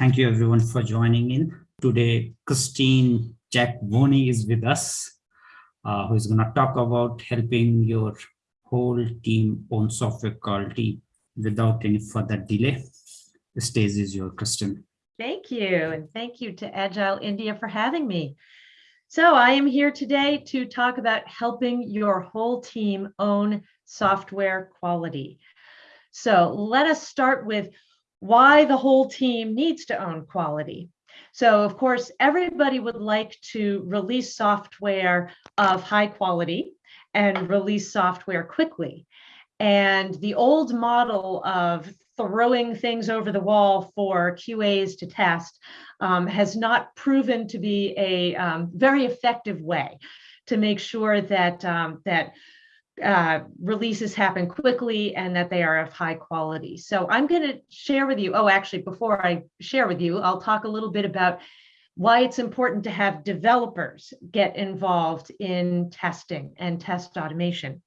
Thank you everyone for joining in. Today, Christine Jackvony is with us, uh, who is going to talk about helping your whole team own software quality without any further delay. The stage is your Christine. Thank you. And thank you to Agile India for having me. So I am here today to talk about helping your whole team own software quality. So let us start with why the whole team needs to own quality. So of course, everybody would like to release software of high quality and release software quickly. And the old model of throwing things over the wall for QAs to test um, has not proven to be a um, very effective way to make sure that, um, that uh, releases happen quickly and that they are of high quality. So I'm going to share with you, oh, actually, before I share with you, I'll talk a little bit about why it's important to have developers get involved in testing and test automation.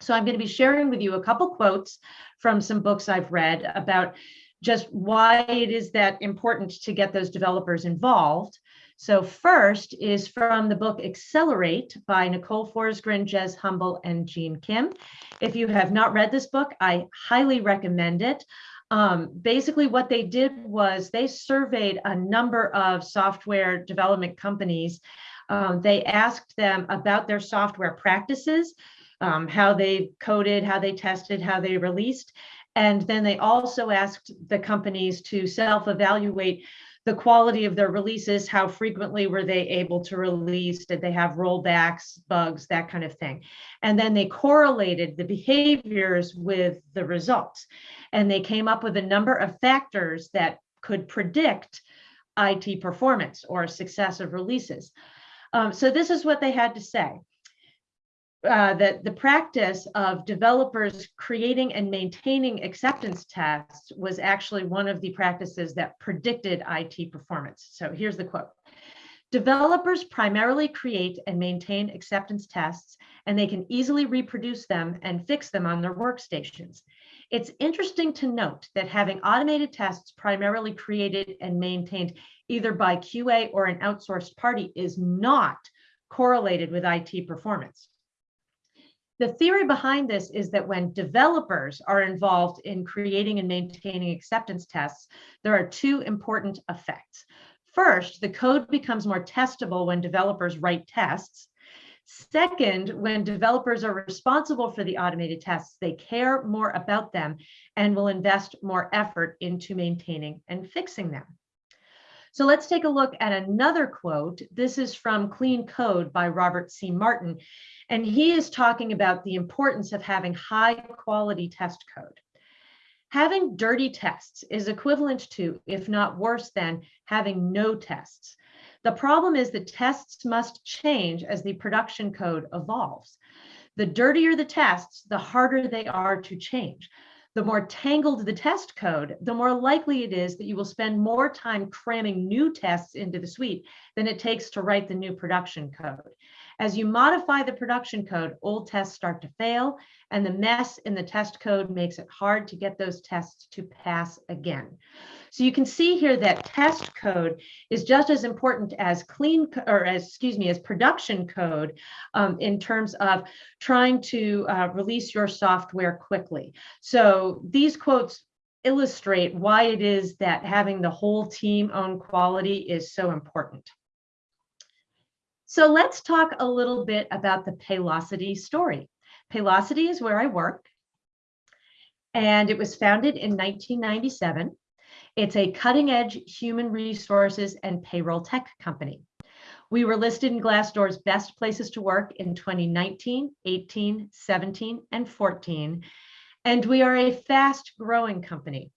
So I'm going to be sharing with you a couple quotes from some books I've read about just why it is that important to get those developers involved. So first is from the book Accelerate by Nicole Forsgren, Jez Humble, and Gene Kim. If you have not read this book, I highly recommend it. Um, basically what they did was they surveyed a number of software development companies. Um, they asked them about their software practices, um, how they coded, how they tested, how they released. And then they also asked the companies to self-evaluate the quality of their releases, how frequently were they able to release, did they have rollbacks, bugs, that kind of thing. And then they correlated the behaviors with the results. And they came up with a number of factors that could predict IT performance or success of releases. Um, so this is what they had to say uh, that the practice of developers creating and maintaining acceptance tests was actually one of the practices that predicted IT performance. So here's the quote. Developers primarily create and maintain acceptance tests, and they can easily reproduce them and fix them on their workstations. It's interesting to note that having automated tests primarily created and maintained either by QA or an outsourced party is not correlated with IT performance. The theory behind this is that when developers are involved in creating and maintaining acceptance tests, there are two important effects. First, the code becomes more testable when developers write tests. Second, when developers are responsible for the automated tests, they care more about them and will invest more effort into maintaining and fixing them. So let's take a look at another quote. This is from Clean Code by Robert C. Martin. And he is talking about the importance of having high quality test code. Having dirty tests is equivalent to, if not worse than, having no tests. The problem is that tests must change as the production code evolves. The dirtier the tests, the harder they are to change. The more tangled the test code, the more likely it is that you will spend more time cramming new tests into the suite than it takes to write the new production code. As you modify the production code, old tests start to fail, and the mess in the test code makes it hard to get those tests to pass again. So you can see here that test code is just as important as clean, or as, excuse me, as production code um, in terms of trying to uh, release your software quickly. So these quotes illustrate why it is that having the whole team own quality is so important. So let's talk a little bit about the Paylocity story. Paylocity is where I work, and it was founded in 1997. It's a cutting edge human resources and payroll tech company. We were listed in Glassdoor's best places to work in 2019, 18, 17, and 14. And we are a fast growing company.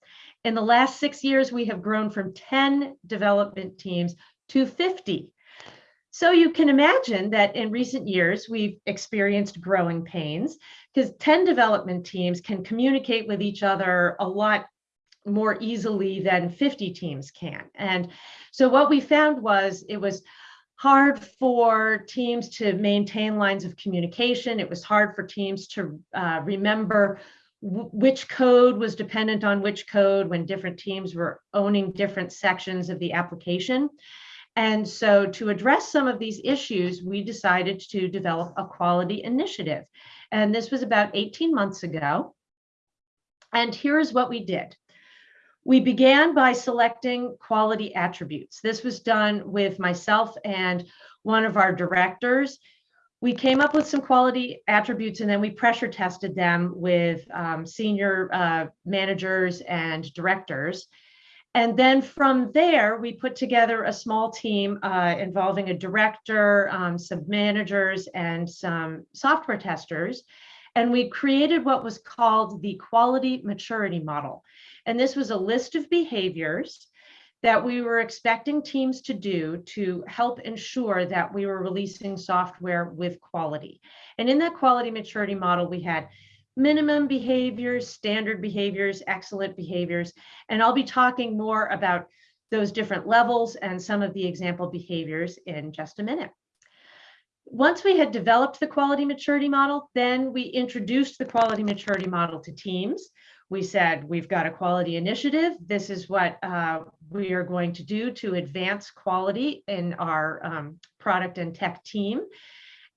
In the last six years, we have grown from 10 development teams to 50 so you can imagine that in recent years, we've experienced growing pains because 10 development teams can communicate with each other a lot more easily than 50 teams can. And so what we found was it was hard for teams to maintain lines of communication. It was hard for teams to uh, remember which code was dependent on which code when different teams were owning different sections of the application. And so to address some of these issues, we decided to develop a quality initiative. And this was about 18 months ago. And here's what we did. We began by selecting quality attributes. This was done with myself and one of our directors. We came up with some quality attributes and then we pressure tested them with um, senior uh, managers and directors. And then from there, we put together a small team uh, involving a director, um, some managers, and some software testers. And we created what was called the quality maturity model. And this was a list of behaviors that we were expecting teams to do to help ensure that we were releasing software with quality. And in that quality maturity model, we had minimum behaviors, standard behaviors, excellent behaviors, and I'll be talking more about those different levels and some of the example behaviors in just a minute. Once we had developed the quality maturity model, then we introduced the quality maturity model to teams. We said, we've got a quality initiative. This is what uh, we are going to do to advance quality in our um, product and tech team.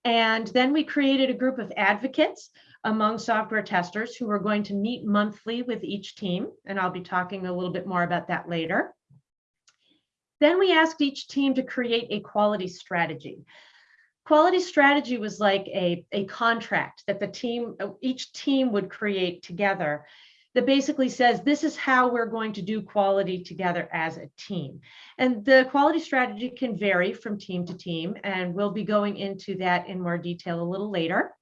And then we created a group of advocates among software testers who are going to meet monthly with each team. And I'll be talking a little bit more about that later. Then we asked each team to create a quality strategy. Quality strategy was like a, a contract that the team, each team would create together that basically says this is how we're going to do quality together as a team. And the quality strategy can vary from team to team, and we'll be going into that in more detail a little later.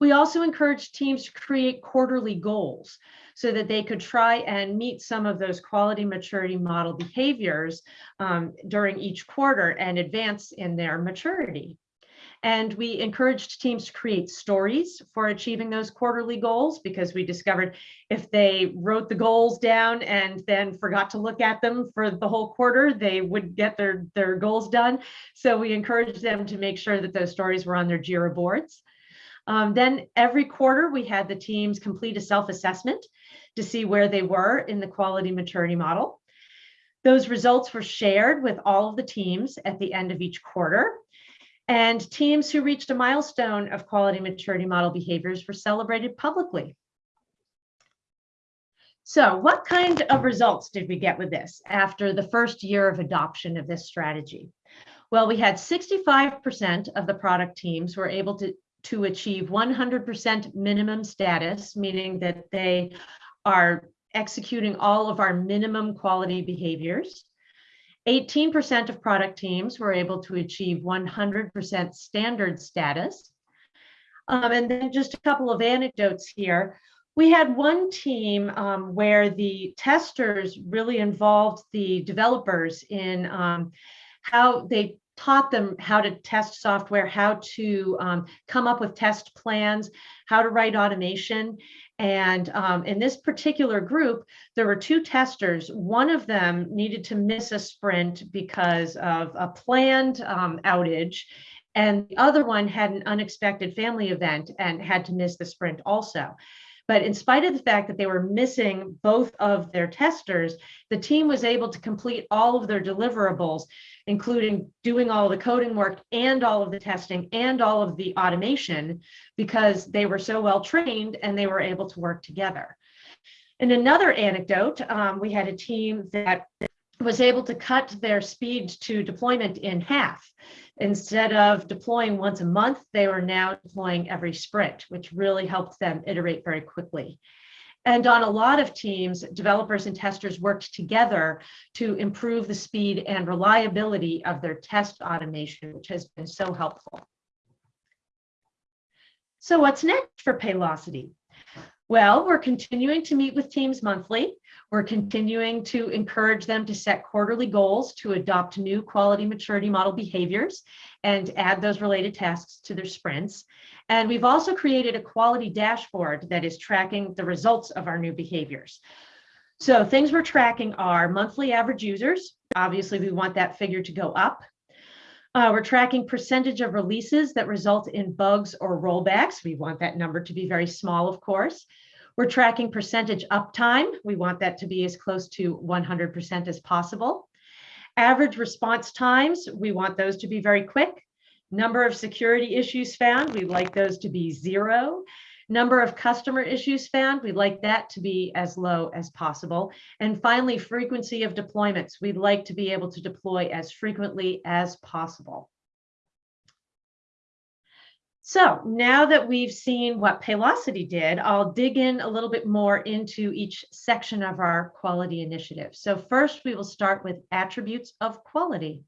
We also encouraged teams to create quarterly goals so that they could try and meet some of those quality maturity model behaviors um, during each quarter and advance in their maturity. And we encouraged teams to create stories for achieving those quarterly goals because we discovered if they wrote the goals down and then forgot to look at them for the whole quarter, they would get their, their goals done. So we encouraged them to make sure that those stories were on their JIRA boards. Um, then every quarter, we had the teams complete a self-assessment to see where they were in the quality maturity model. Those results were shared with all of the teams at the end of each quarter. And teams who reached a milestone of quality maturity model behaviors were celebrated publicly. So what kind of results did we get with this after the first year of adoption of this strategy? Well, we had 65% of the product teams were able to, to achieve 100% minimum status, meaning that they are executing all of our minimum quality behaviors. 18% of product teams were able to achieve 100% standard status. Um, and then just a couple of anecdotes here. We had one team um, where the testers really involved the developers in um, how they taught them how to test software, how to um, come up with test plans, how to write automation. And um, in this particular group, there were two testers. One of them needed to miss a sprint because of a planned um, outage. And the other one had an unexpected family event and had to miss the sprint also. But in spite of the fact that they were missing both of their testers, the team was able to complete all of their deliverables, including doing all the coding work and all of the testing and all of the automation because they were so well trained and they were able to work together. In another anecdote, um, we had a team that was able to cut their speed to deployment in half. Instead of deploying once a month, they were now deploying every sprint, which really helped them iterate very quickly. And on a lot of teams, developers and testers worked together to improve the speed and reliability of their test automation, which has been so helpful. So what's next for Paylocity? Well, we're continuing to meet with teams monthly. We're continuing to encourage them to set quarterly goals to adopt new quality maturity model behaviors and add those related tasks to their sprints. And we've also created a quality dashboard that is tracking the results of our new behaviors. So things we're tracking are monthly average users. Obviously, we want that figure to go up. Uh, we're tracking percentage of releases that result in bugs or rollbacks. We want that number to be very small, of course. We're tracking percentage uptime. We want that to be as close to 100% as possible. Average response times, we want those to be very quick. Number of security issues found, we'd like those to be zero. Number of customer issues found, we'd like that to be as low as possible. And finally, frequency of deployments. We'd like to be able to deploy as frequently as possible. So now that we've seen what Paylocity did, I'll dig in a little bit more into each section of our quality initiative. So first, we will start with attributes of quality.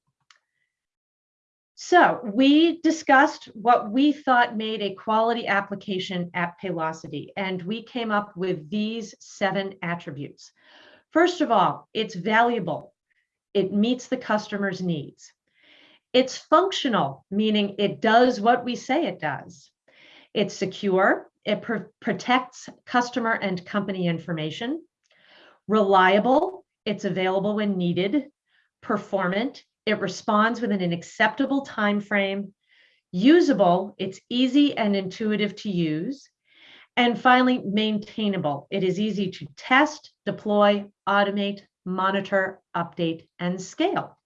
So we discussed what we thought made a quality application at Paylocity, and we came up with these seven attributes. First of all, it's valuable. It meets the customer's needs. It's functional, meaning it does what we say it does. It's secure. It pr protects customer and company information. Reliable. It's available when needed. Performant. It responds within an acceptable time frame. Usable. It's easy and intuitive to use. And finally, maintainable. It is easy to test, deploy, automate, monitor, update, and scale.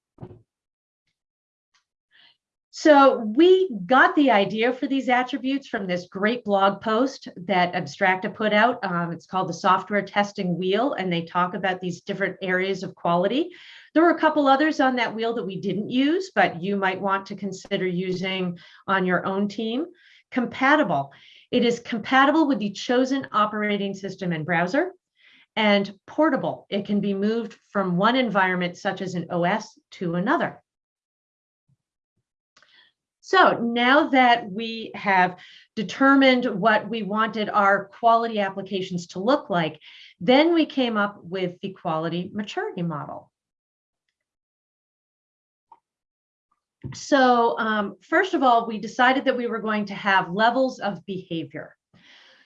So we got the idea for these attributes from this great blog post that Abstracta put out. Um, it's called the Software Testing Wheel, and they talk about these different areas of quality. There were a couple others on that wheel that we didn't use, but you might want to consider using on your own team. Compatible. It is compatible with the chosen operating system and browser and portable. It can be moved from one environment, such as an OS, to another. So now that we have determined what we wanted our quality applications to look like, then we came up with the quality maturity model. So um, first of all, we decided that we were going to have levels of behavior.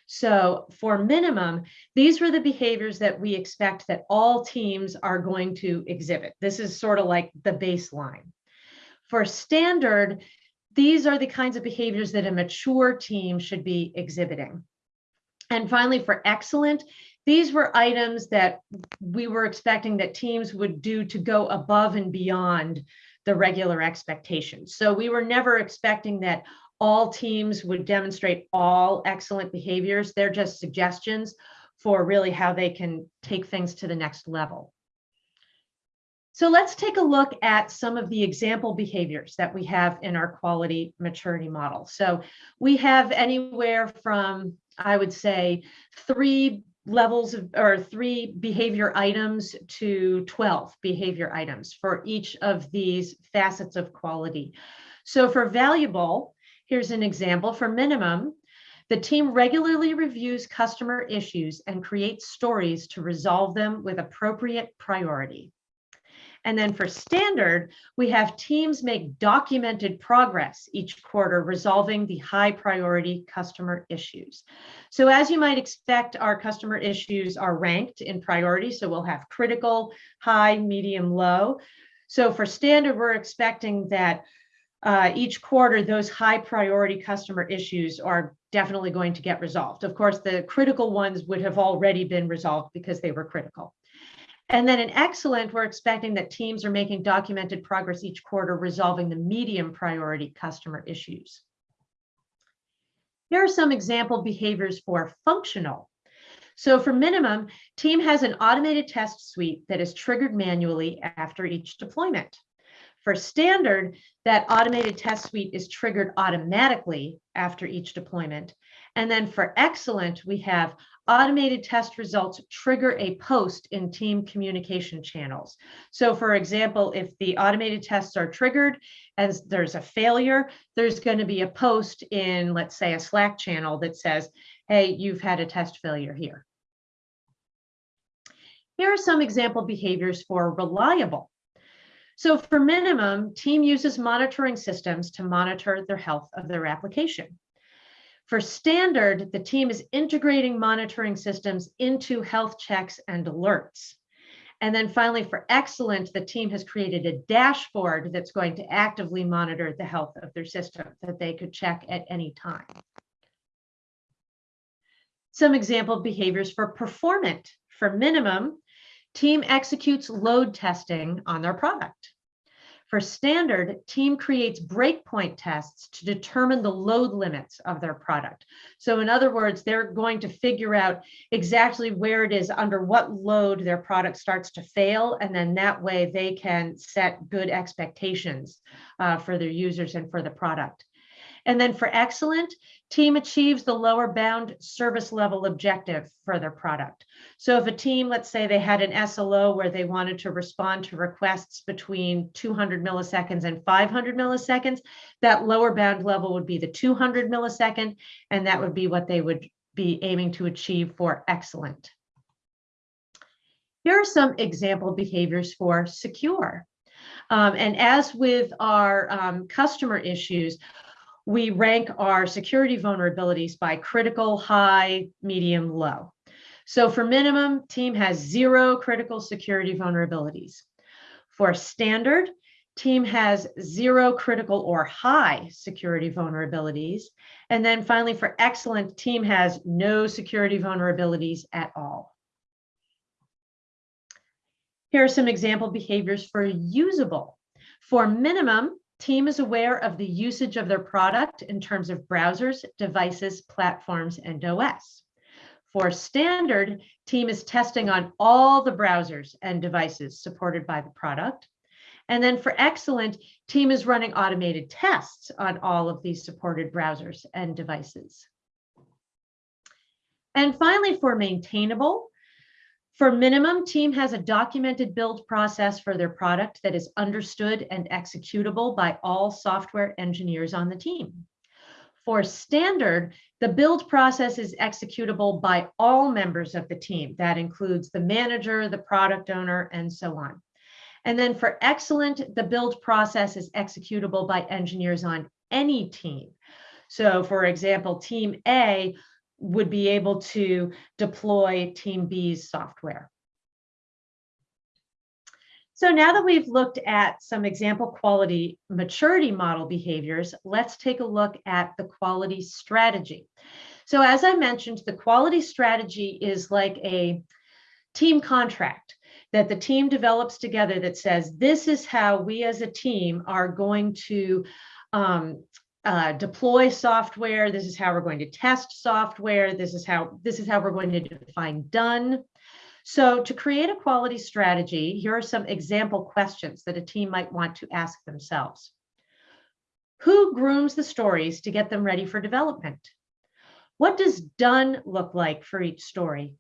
So for minimum, these were the behaviors that we expect that all teams are going to exhibit. This is sort of like the baseline. For standard, these are the kinds of behaviors that a mature team should be exhibiting. And finally, for excellent, these were items that we were expecting that teams would do to go above and beyond the regular expectations. So we were never expecting that all teams would demonstrate all excellent behaviors. They're just suggestions for really how they can take things to the next level. So let's take a look at some of the example behaviors that we have in our quality maturity model. So we have anywhere from, I would say, three levels of, or three behavior items to 12 behavior items for each of these facets of quality. So for valuable, here's an example. For minimum, the team regularly reviews customer issues and creates stories to resolve them with appropriate priority. And then for standard, we have teams make documented progress each quarter resolving the high priority customer issues. So as you might expect, our customer issues are ranked in priority. So we'll have critical, high, medium, low. So for standard, we're expecting that uh, each quarter, those high priority customer issues are definitely going to get resolved. Of course, the critical ones would have already been resolved because they were critical. And then in excellent, we're expecting that teams are making documented progress each quarter resolving the medium priority customer issues. Here are some example behaviors for functional. So for minimum, team has an automated test suite that is triggered manually after each deployment. For standard, that automated test suite is triggered automatically after each deployment. And then for excellent, we have automated test results trigger a post in team communication channels. So for example, if the automated tests are triggered and there's a failure, there's going to be a post in, let's say, a Slack channel that says, hey, you've had a test failure here. Here are some example behaviors for reliable. So for minimum, team uses monitoring systems to monitor their health of their application. For standard, the team is integrating monitoring systems into health checks and alerts. And then finally, for excellent, the team has created a dashboard that's going to actively monitor the health of their system that they could check at any time. Some example behaviors for performant. For minimum, team executes load testing on their product. For standard, team creates breakpoint tests to determine the load limits of their product. So in other words, they're going to figure out exactly where it is under what load their product starts to fail. And then that way they can set good expectations uh, for their users and for the product. And then for excellent, team achieves the lower bound service level objective for their product. So if a team, let's say they had an SLO where they wanted to respond to requests between 200 milliseconds and 500 milliseconds, that lower bound level would be the 200 millisecond, and that would be what they would be aiming to achieve for excellent. Here are some example behaviors for secure. Um, and as with our um, customer issues, we rank our security vulnerabilities by critical, high, medium, low. So for minimum, team has zero critical security vulnerabilities. For standard, team has zero critical or high security vulnerabilities. And then finally, for excellent, team has no security vulnerabilities at all. Here are some example behaviors for usable. For minimum, Team is aware of the usage of their product in terms of browsers, devices, platforms, and OS. For standard, team is testing on all the browsers and devices supported by the product. And then for excellent, team is running automated tests on all of these supported browsers and devices. And finally, for maintainable, for minimum, team has a documented build process for their product that is understood and executable by all software engineers on the team. For standard, the build process is executable by all members of the team. That includes the manager, the product owner, and so on. And then for excellent, the build process is executable by engineers on any team. So for example, team A would be able to deploy Team B's software. So now that we've looked at some example quality maturity model behaviors, let's take a look at the quality strategy. So as I mentioned, the quality strategy is like a team contract that the team develops together that says, this is how we as a team are going to um, uh, deploy software. This is how we're going to test software. This is how this is how we're going to define done. So to create a quality strategy, here are some example questions that a team might want to ask themselves. Who grooms the stories to get them ready for development? What does done look like for each story?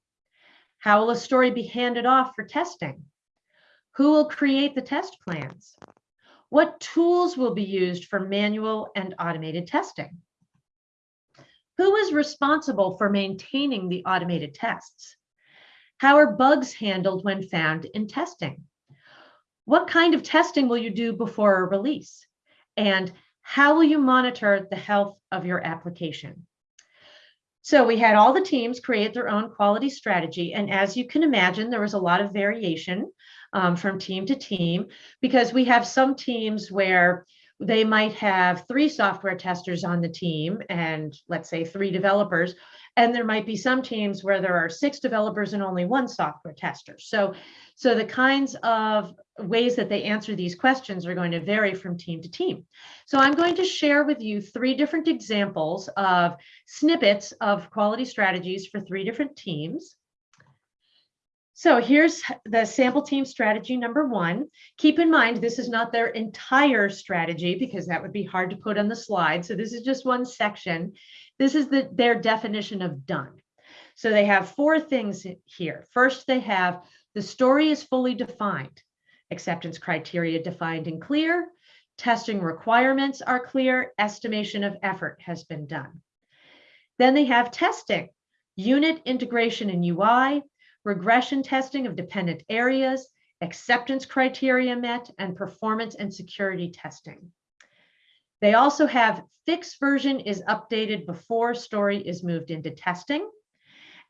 How will a story be handed off for testing? Who will create the test plans? What tools will be used for manual and automated testing? Who is responsible for maintaining the automated tests? How are bugs handled when found in testing? What kind of testing will you do before a release? And how will you monitor the health of your application? So we had all the teams create their own quality strategy. And as you can imagine, there was a lot of variation um, from team to team because we have some teams where they might have three software testers on the team and let's say three developers. And there might be some teams where there are six developers and only one software tester. So, so the kinds of ways that they answer these questions are going to vary from team to team. So I'm going to share with you three different examples of snippets of quality strategies for three different teams. So here's the sample team strategy number one. Keep in mind, this is not their entire strategy because that would be hard to put on the slide. So this is just one section. This is the, their definition of done. So they have four things here. First, they have the story is fully defined, acceptance criteria defined and clear, testing requirements are clear, estimation of effort has been done. Then they have testing, unit integration and UI, regression testing of dependent areas, acceptance criteria met, and performance and security testing. They also have fixed version is updated before story is moved into testing.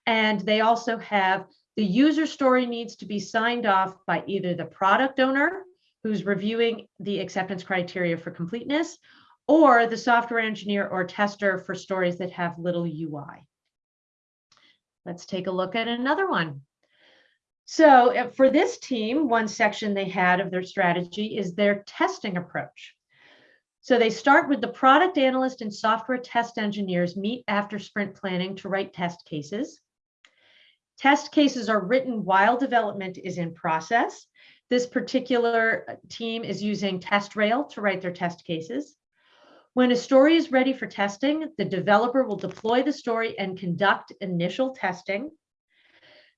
And they also have the user story needs to be signed off by either the product owner who's reviewing the acceptance criteria for completeness or the software engineer or tester for stories that have little UI. Let's take a look at another one. So uh, for this team, one section they had of their strategy is their testing approach. So they start with the product analyst and software test engineers meet after sprint planning to write test cases. Test cases are written while development is in process. This particular uh, team is using TestRail to write their test cases. When a story is ready for testing, the developer will deploy the story and conduct initial testing.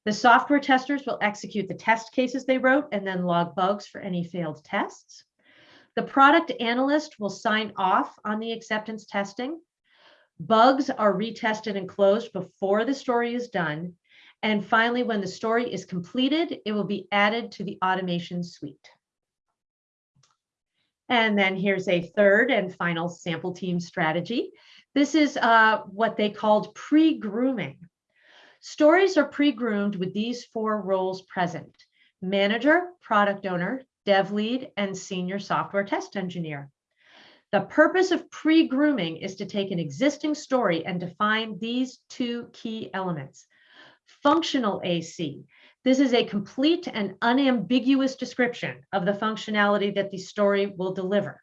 The software testers will execute the test cases they wrote and then log bugs for any failed tests. The product analyst will sign off on the acceptance testing. Bugs are retested and closed before the story is done. And finally, when the story is completed, it will be added to the automation suite. And then here's a third and final sample team strategy. This is uh, what they called pre-grooming. Stories are pre-groomed with these four roles present. Manager, product owner, dev lead, and senior software test engineer. The purpose of pre-grooming is to take an existing story and define these two key elements. Functional AC. This is a complete and unambiguous description of the functionality that the story will deliver.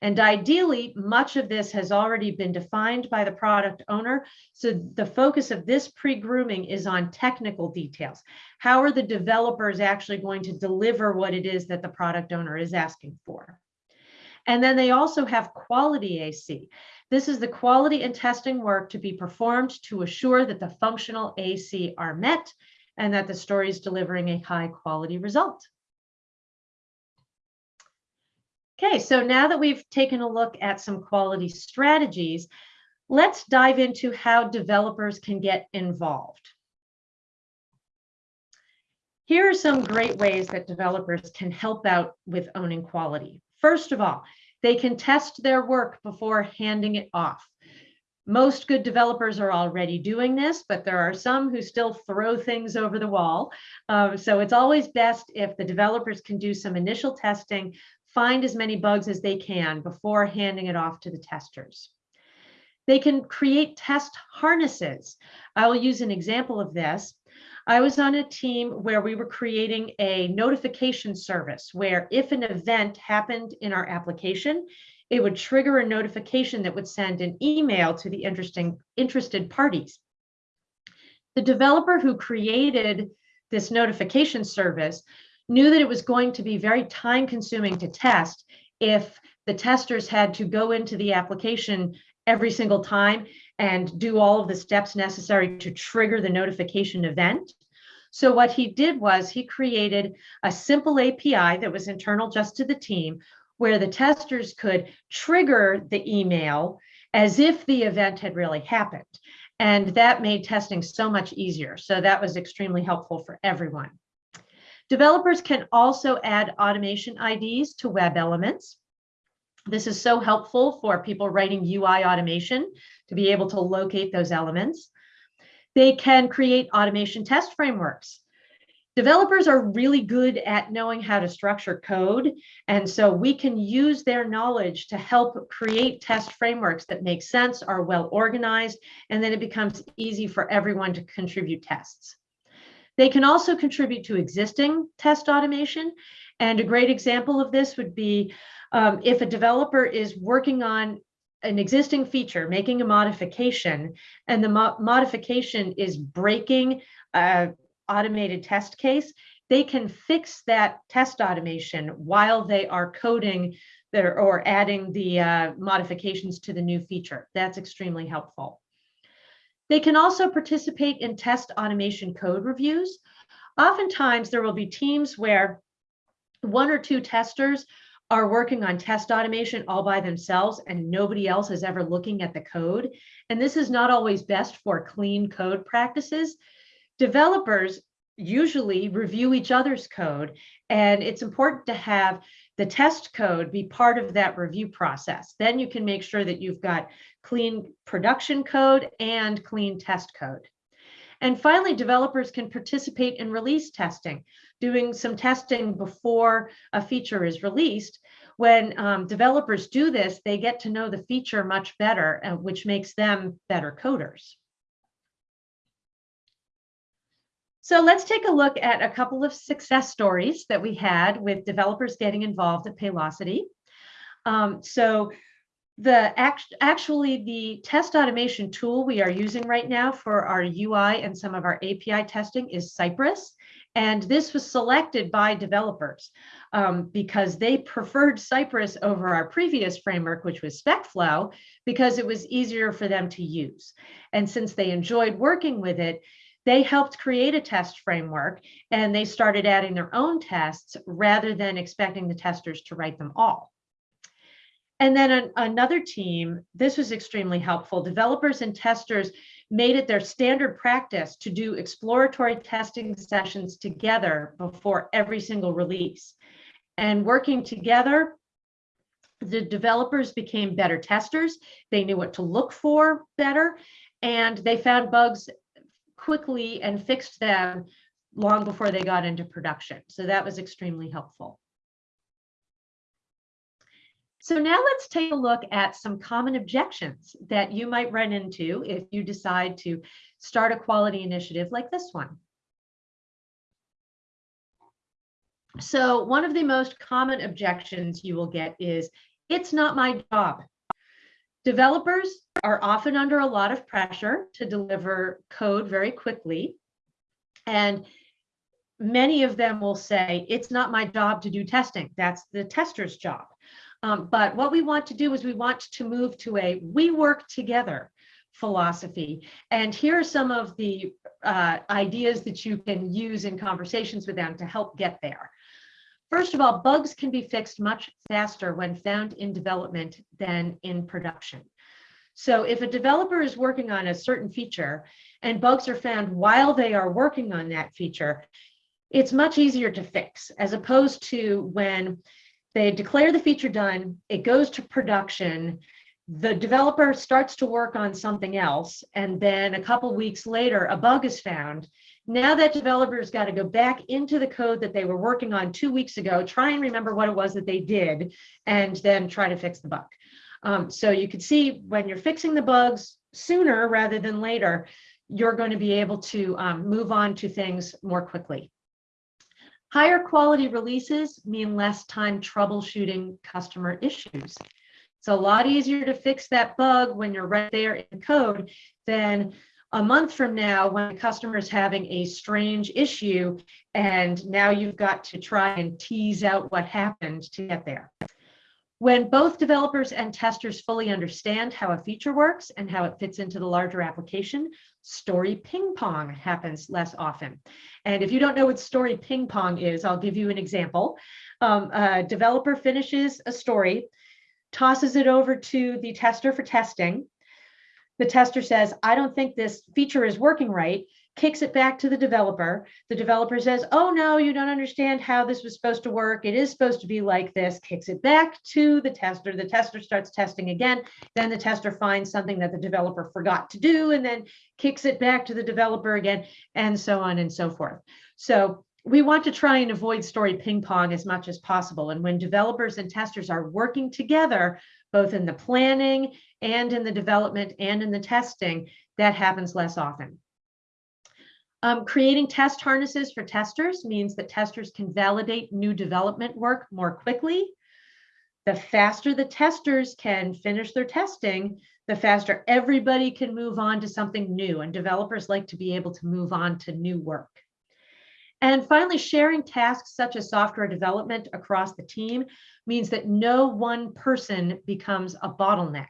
And ideally, much of this has already been defined by the product owner. So the focus of this pre-grooming is on technical details. How are the developers actually going to deliver what it is that the product owner is asking for? And then they also have quality AC. This is the quality and testing work to be performed to assure that the functional AC are met and that the story is delivering a high quality result. Okay, so now that we've taken a look at some quality strategies, let's dive into how developers can get involved. Here are some great ways that developers can help out with owning quality. First of all, they can test their work before handing it off. Most good developers are already doing this, but there are some who still throw things over the wall. Um, so it's always best if the developers can do some initial testing find as many bugs as they can before handing it off to the testers. They can create test harnesses. I will use an example of this. I was on a team where we were creating a notification service where if an event happened in our application, it would trigger a notification that would send an email to the interesting interested parties. The developer who created this notification service knew that it was going to be very time consuming to test if the testers had to go into the application every single time and do all of the steps necessary to trigger the notification event. So what he did was he created a simple API that was internal just to the team where the testers could trigger the email as if the event had really happened. And that made testing so much easier. So that was extremely helpful for everyone. Developers can also add automation IDs to web elements. This is so helpful for people writing UI automation to be able to locate those elements. They can create automation test frameworks. Developers are really good at knowing how to structure code. And so we can use their knowledge to help create test frameworks that make sense, are well organized, and then it becomes easy for everyone to contribute tests. They can also contribute to existing test automation. And a great example of this would be um, if a developer is working on an existing feature, making a modification, and the mo modification is breaking a automated test case, they can fix that test automation while they are coding their, or adding the uh, modifications to the new feature. That's extremely helpful. They can also participate in test automation code reviews. Oftentimes there will be teams where one or two testers are working on test automation all by themselves and nobody else is ever looking at the code. And this is not always best for clean code practices. Developers usually review each other's code and it's important to have the test code be part of that review process. Then you can make sure that you've got clean production code and clean test code. And finally, developers can participate in release testing, doing some testing before a feature is released. When um, developers do this, they get to know the feature much better, uh, which makes them better coders. So let's take a look at a couple of success stories that we had with developers getting involved at Paylocity. Um, so the act, actually the test automation tool we are using right now for our UI and some of our API testing is Cypress. And this was selected by developers um, because they preferred Cypress over our previous framework, which was SpecFlow, because it was easier for them to use. And since they enjoyed working with it, they helped create a test framework and they started adding their own tests rather than expecting the testers to write them all. And then an, another team, this was extremely helpful. Developers and testers made it their standard practice to do exploratory testing sessions together before every single release. And working together, the developers became better testers. They knew what to look for better, and they found bugs quickly and fixed them long before they got into production. So that was extremely helpful. So now let's take a look at some common objections that you might run into if you decide to start a quality initiative like this one. So one of the most common objections you will get is, it's not my job. Developers are often under a lot of pressure to deliver code very quickly. And many of them will say, it's not my job to do testing. That's the tester's job. Um, but what we want to do is we want to move to a we work together philosophy. And here are some of the uh, ideas that you can use in conversations with them to help get there. First of all, bugs can be fixed much faster when found in development than in production. So if a developer is working on a certain feature and bugs are found while they are working on that feature, it's much easier to fix as opposed to when they declare the feature done, it goes to production, the developer starts to work on something else, and then a couple weeks later, a bug is found. Now that developer's got to go back into the code that they were working on two weeks ago, try and remember what it was that they did, and then try to fix the bug. Um, so you can see when you're fixing the bugs sooner rather than later, you're going to be able to um, move on to things more quickly. Higher quality releases mean less time troubleshooting customer issues. It's a lot easier to fix that bug when you're right there in code than a month from now when the customer is having a strange issue and now you've got to try and tease out what happened to get there. When both developers and testers fully understand how a feature works and how it fits into the larger application, story ping pong happens less often. And if you don't know what story ping pong is, I'll give you an example. Um, a developer finishes a story, tosses it over to the tester for testing. The tester says, I don't think this feature is working right kicks it back to the developer. The developer says, oh no, you don't understand how this was supposed to work. It is supposed to be like this, kicks it back to the tester. The tester starts testing again. Then the tester finds something that the developer forgot to do and then kicks it back to the developer again and so on and so forth. So we want to try and avoid story ping pong as much as possible. And when developers and testers are working together, both in the planning and in the development and in the testing, that happens less often. Um, creating test harnesses for testers means that testers can validate new development work more quickly. The faster the testers can finish their testing, the faster everybody can move on to something new and developers like to be able to move on to new work. And finally, sharing tasks such as software development across the team means that no one person becomes a bottleneck.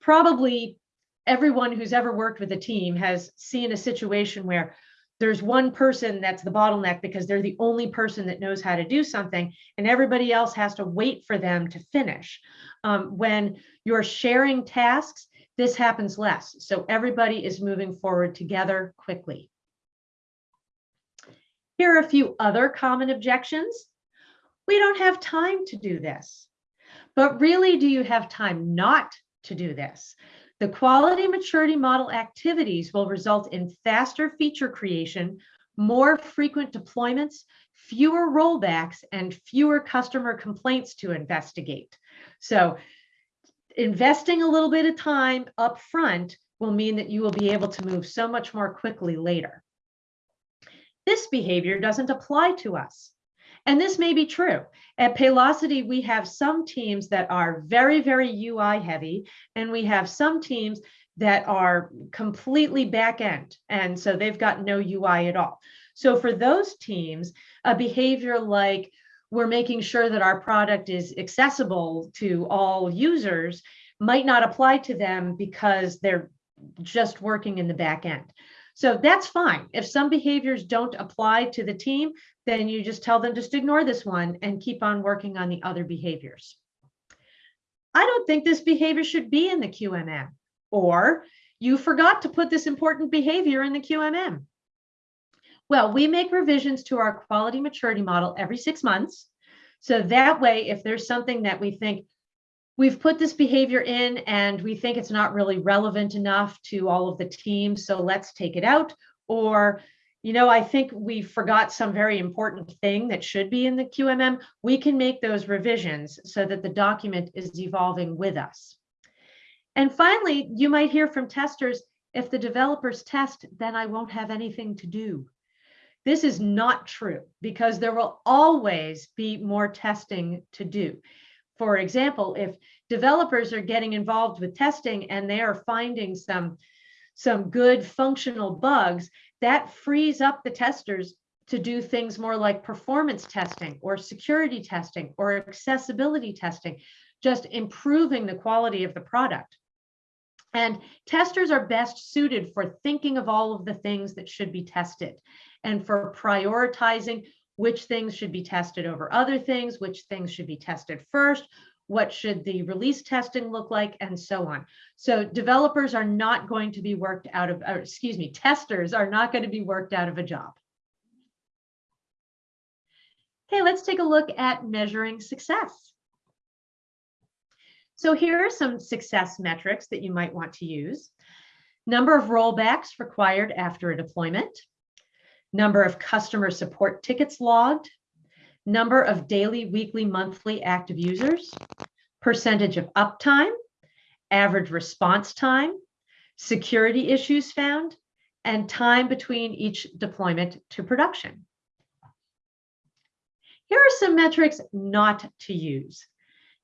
Probably everyone who's ever worked with a team has seen a situation where there's one person that's the bottleneck because they're the only person that knows how to do something and everybody else has to wait for them to finish. Um, when you're sharing tasks, this happens less. So everybody is moving forward together quickly. Here are a few other common objections. We don't have time to do this. But really, do you have time not to do this? The quality maturity model activities will result in faster feature creation, more frequent deployments, fewer rollbacks, and fewer customer complaints to investigate. So investing a little bit of time up front will mean that you will be able to move so much more quickly later. this behavior doesn't apply to us. And this may be true. At Paylocity, we have some teams that are very, very UI heavy, and we have some teams that are completely back end. And so they've got no UI at all. So for those teams, a behavior like we're making sure that our product is accessible to all users might not apply to them because they're just working in the back end. So that's fine. If some behaviors don't apply to the team, then you just tell them just ignore this one and keep on working on the other behaviors. I don't think this behavior should be in the QMM or you forgot to put this important behavior in the QMM. Well, we make revisions to our quality maturity model every six months. So that way, if there's something that we think we've put this behavior in and we think it's not really relevant enough to all of the teams, so let's take it out. Or, you know, I think we forgot some very important thing that should be in the QMM. We can make those revisions so that the document is evolving with us. And finally, you might hear from testers, if the developers test, then I won't have anything to do. This is not true because there will always be more testing to do for example, if developers are getting involved with testing and they are finding some, some good functional bugs, that frees up the testers to do things more like performance testing or security testing or accessibility testing, just improving the quality of the product. And testers are best suited for thinking of all of the things that should be tested and for prioritizing which things should be tested over other things, which things should be tested first, what should the release testing look like, and so on. So developers are not going to be worked out of, excuse me, testers are not going to be worked out of a job. Okay, let's take a look at measuring success. So here are some success metrics that you might want to use. Number of rollbacks required after a deployment, number of customer support tickets logged, number of daily, weekly, monthly active users, percentage of uptime, average response time, security issues found, and time between each deployment to production. Here are some metrics not to use.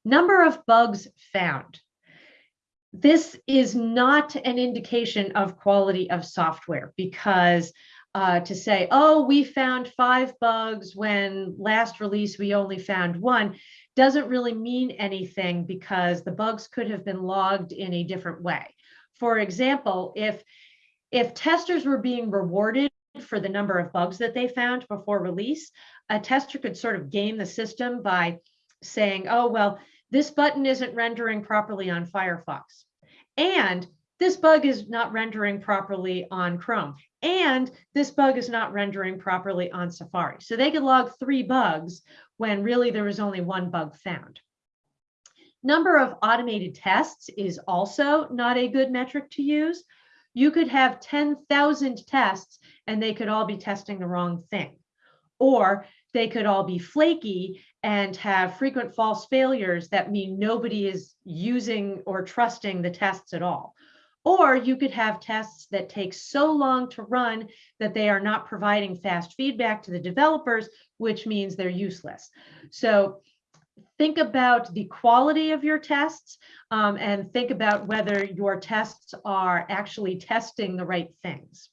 Number of bugs found. This is not an indication of quality of software because uh, to say, oh, we found five bugs when last release we only found one, doesn't really mean anything because the bugs could have been logged in a different way. For example, if, if testers were being rewarded for the number of bugs that they found before release, a tester could sort of game the system by saying, oh, well, this button isn't rendering properly on Firefox. And this bug is not rendering properly on Chrome, and this bug is not rendering properly on Safari. So they could log three bugs when really there was only one bug found. Number of automated tests is also not a good metric to use. You could have 10,000 tests and they could all be testing the wrong thing. Or they could all be flaky and have frequent false failures that mean nobody is using or trusting the tests at all. Or you could have tests that take so long to run that they are not providing fast feedback to the developers, which means they're useless. So think about the quality of your tests um, and think about whether your tests are actually testing the right things.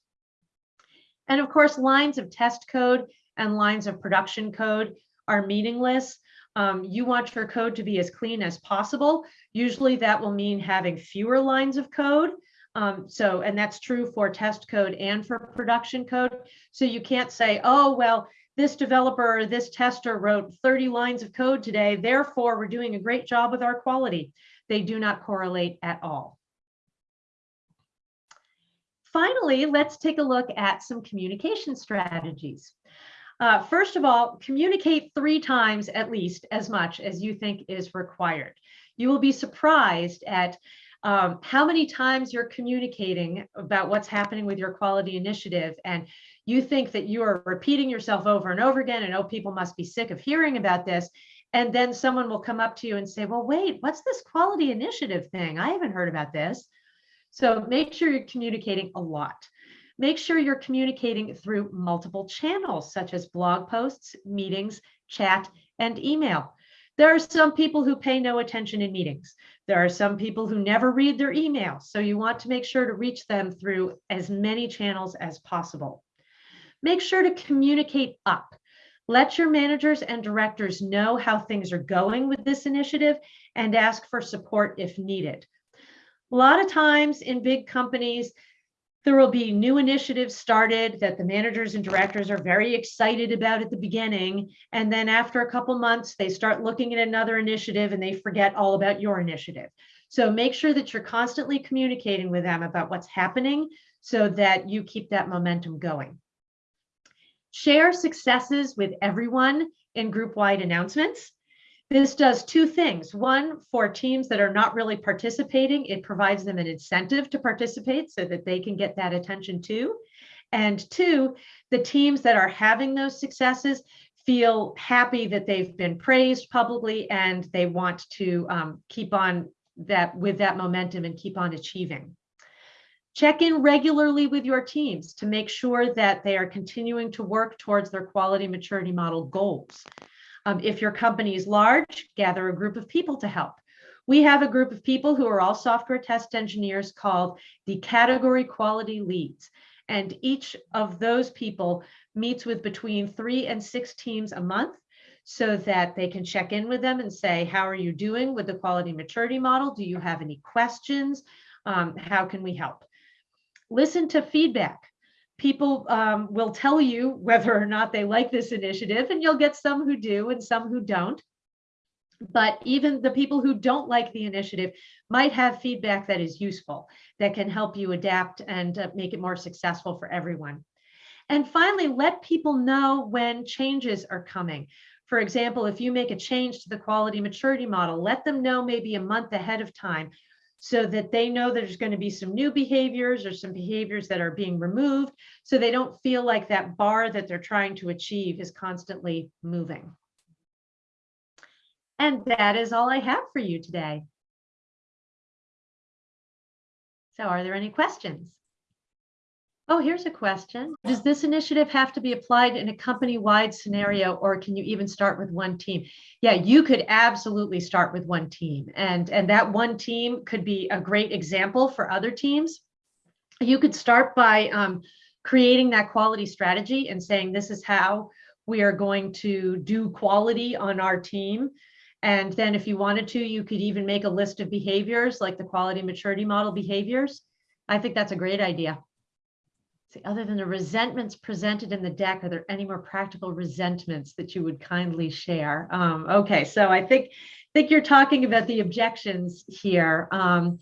And of course, lines of test code and lines of production code are meaningless. Um, you want your code to be as clean as possible. Usually that will mean having fewer lines of code. Um, so, and that's true for test code and for production code. So you can't say, oh, well, this developer this tester wrote 30 lines of code today, therefore we're doing a great job with our quality. They do not correlate at all. Finally, let's take a look at some communication strategies. Uh, first of all, communicate three times at least as much as you think is required. You will be surprised at um, how many times you're communicating about what's happening with your quality initiative and you think that you are repeating yourself over and over again and oh people must be sick of hearing about this and then someone will come up to you and say well wait what's this quality initiative thing? I haven't heard about this. So make sure you're communicating a lot make sure you're communicating through multiple channels such as blog posts, meetings, chat, and email. There are some people who pay no attention in meetings. There are some people who never read their emails. So you want to make sure to reach them through as many channels as possible. Make sure to communicate up. Let your managers and directors know how things are going with this initiative and ask for support if needed. A lot of times in big companies, there will be new initiatives started that the managers and directors are very excited about at the beginning. And then after a couple months, they start looking at another initiative and they forget all about your initiative. So make sure that you're constantly communicating with them about what's happening so that you keep that momentum going. Share successes with everyone in group-wide announcements. This does two things. One, for teams that are not really participating, it provides them an incentive to participate so that they can get that attention too. And two, the teams that are having those successes feel happy that they've been praised publicly and they want to um, keep on that with that momentum and keep on achieving. Check in regularly with your teams to make sure that they are continuing to work towards their quality maturity model goals. Um, if your company is large, gather a group of people to help. We have a group of people who are all software test engineers called the category quality leads. And each of those people meets with between three and six teams a month so that they can check in with them and say, how are you doing with the quality maturity model? Do you have any questions? Um, how can we help? Listen to feedback people um, will tell you whether or not they like this initiative, and you'll get some who do and some who don't. But even the people who don't like the initiative might have feedback that is useful, that can help you adapt and uh, make it more successful for everyone. And finally, let people know when changes are coming. For example, if you make a change to the quality maturity model, let them know maybe a month ahead of time so that they know there's going to be some new behaviors or some behaviors that are being removed so they don't feel like that bar that they're trying to achieve is constantly moving. And that is all I have for you today. So are there any questions? Oh, here's a question. Does this initiative have to be applied in a company-wide scenario, or can you even start with one team? Yeah, you could absolutely start with one team. And, and that one team could be a great example for other teams. You could start by um, creating that quality strategy and saying, this is how we are going to do quality on our team. And then if you wanted to, you could even make a list of behaviors like the quality maturity model behaviors. I think that's a great idea. See, other than the resentments presented in the deck, are there any more practical resentments that you would kindly share? Um, okay, so I think think you're talking about the objections here. Um,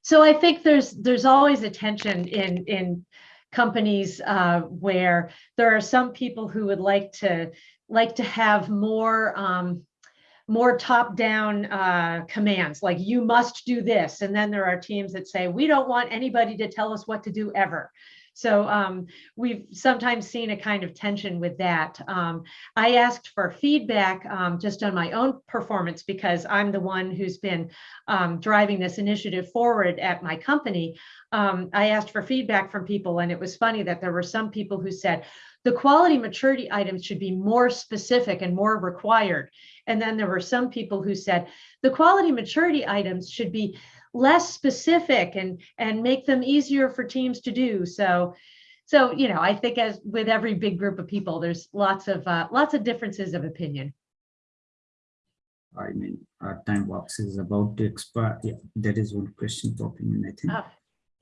so I think there's there's always a tension in in companies uh, where there are some people who would like to like to have more um, more top-down uh, commands, like you must do this. And then there are teams that say, we don't want anybody to tell us what to do ever. So um, we've sometimes seen a kind of tension with that. Um, I asked for feedback um, just on my own performance because I'm the one who's been um, driving this initiative forward at my company. Um, I asked for feedback from people and it was funny that there were some people who said, the quality maturity items should be more specific and more required. And then there were some people who said the quality maturity items should be less specific and and make them easier for teams to do. So so you know i think as with every big group of people there's lots of uh, lots of differences of opinion. I mean our time box is about to expire. Yeah that is one question popping in i think. Oh,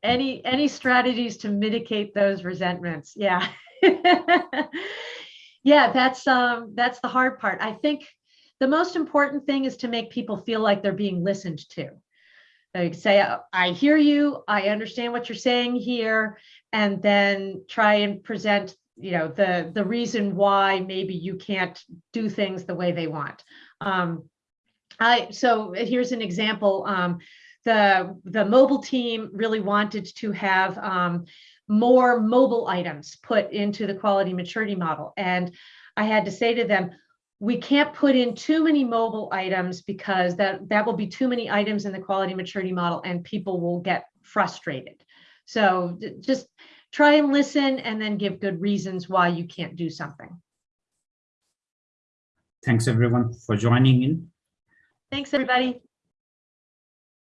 any any strategies to mitigate those resentments? Yeah yeah that's um that's the hard part i think the most important thing is to make people feel like they're being listened to like say, I hear you, I understand what you're saying here, and then try and present, you know, the the reason why maybe you can't do things the way they want. Um, I so here's an example. Um, the the mobile team really wanted to have um, more mobile items put into the quality maturity model, and I had to say to them, we can't put in too many mobile items because that, that will be too many items in the quality maturity model and people will get frustrated. So just try and listen and then give good reasons why you can't do something. Thanks everyone for joining in. Thanks, everybody.